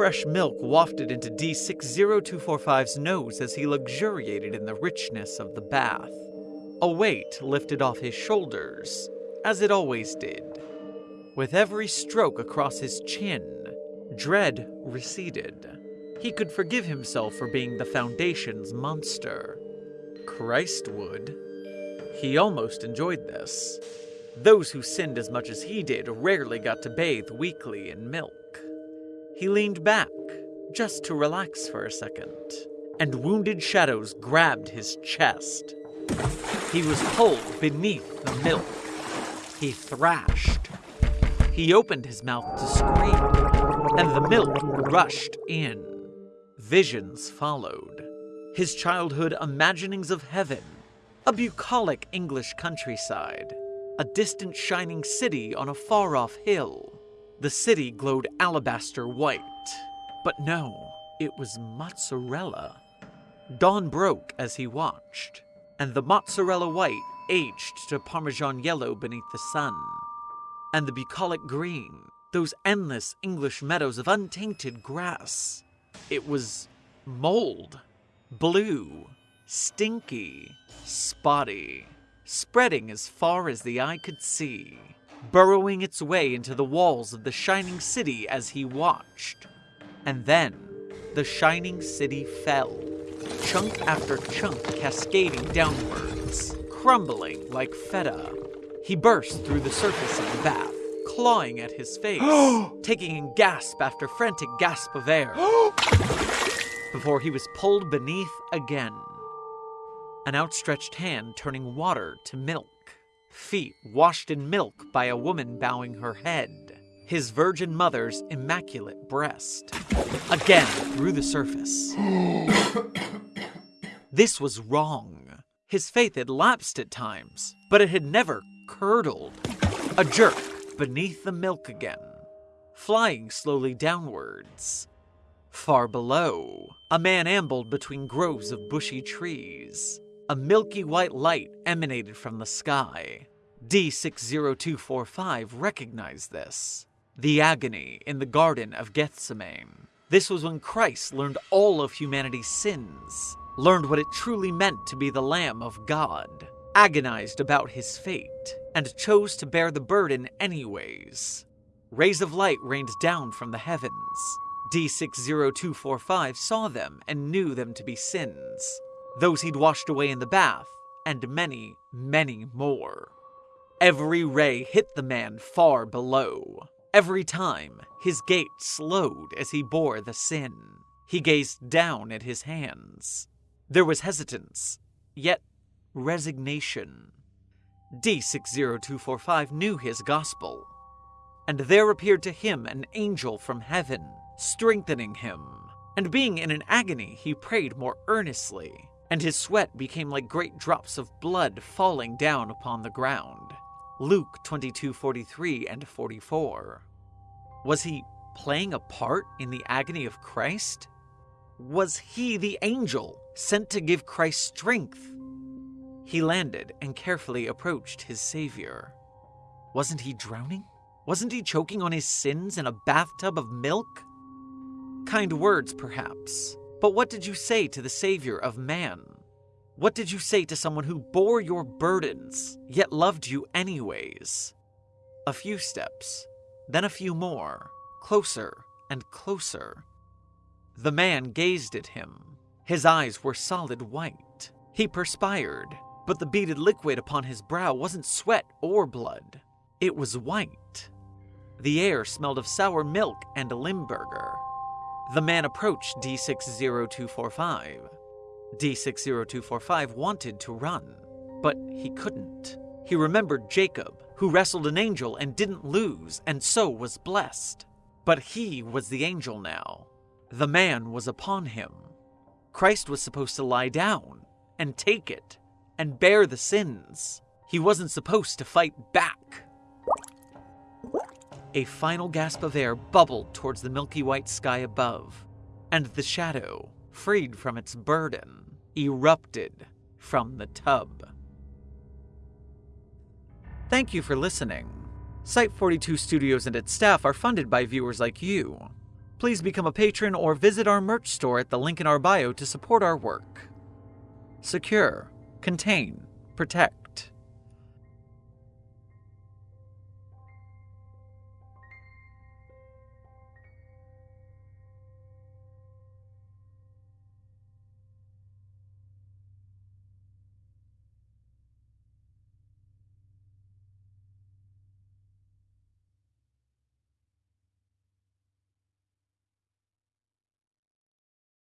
fresh milk wafted into D60245's nose as he luxuriated in the richness of the bath. A weight lifted off his shoulders, as it always did. With every stroke across his chin, dread receded. He could forgive himself for being the Foundation's monster. Christ would. He almost enjoyed this. Those who sinned as much as he did rarely got to bathe weekly in milk. He leaned back, just to relax for a second, and wounded shadows grabbed his chest. He was pulled beneath the milk. He thrashed. He opened his mouth to scream, and the milk rushed in. Visions followed. His childhood imaginings of heaven, a bucolic English countryside, a distant shining city on a far off hill. The city glowed alabaster white, but no, it was mozzarella. Dawn broke as he watched, and the mozzarella white aged to parmesan yellow beneath the sun. And the bucolic green, those endless English meadows of untainted grass. It was mold, blue, stinky, spotty, spreading as far as the eye could see, burrowing its way into the walls of the shining city as he watched. And then the shining city fell, chunk after chunk cascading downwards, crumbling like feta. He burst through the surface of the bath, clawing at his face, taking in gasp after frantic gasp of air, before he was pulled beneath again. An outstretched hand turning water to milk, feet washed in milk by a woman bowing her head, his virgin mother's immaculate breast, again through the surface. this was wrong. His faith had lapsed at times, but it had never curdled. A jerk beneath the milk again, flying slowly downwards. Far below, a man ambled between groves of bushy trees. A milky white light emanated from the sky. D60245 recognized this. The agony in the Garden of Gethsemane. This was when Christ learned all of humanity's sins, learned what it truly meant to be the Lamb of God, agonized about his fate, and chose to bear the burden anyways. Rays of light rained down from the heavens. D60245 saw them and knew them to be sins, those he'd washed away in the bath, and many, many more. Every ray hit the man far below. Every time, his gait slowed as he bore the sin. He gazed down at his hands. There was hesitance, yet resignation. D60245 knew his gospel, and there appeared to him an angel from heaven, strengthening him. And being in an agony, he prayed more earnestly, and his sweat became like great drops of blood falling down upon the ground. Luke 22:43 and 44. Was he playing a part in the agony of Christ? Was he the angel sent to give Christ strength? He landed and carefully approached his Savior. Wasn't he drowning? Wasn't he choking on his sins in a bathtub of milk? Kind words, perhaps. But what did you say to the Savior of man? What did you say to someone who bore your burdens, yet loved you anyways? A few steps, then a few more, closer and closer. The man gazed at him. His eyes were solid white. He perspired, but the beaded liquid upon his brow wasn't sweat or blood. It was white. The air smelled of sour milk and a Limburger. The man approached D60245. D60245 wanted to run, but he couldn't. He remembered Jacob, who wrestled an angel and didn't lose, and so was blessed. But he was the angel now. The man was upon him. Christ was supposed to lie down and take it and bear the sins. He wasn't supposed to fight back. A final gasp of air bubbled towards the milky white sky above, and the shadow, freed from its burden, erupted from the tub. Thank you for listening. Site 42 Studios and its staff are funded by viewers like you. Please become a patron or visit our merch store at the link in our bio to support our work. Secure, contain, protect.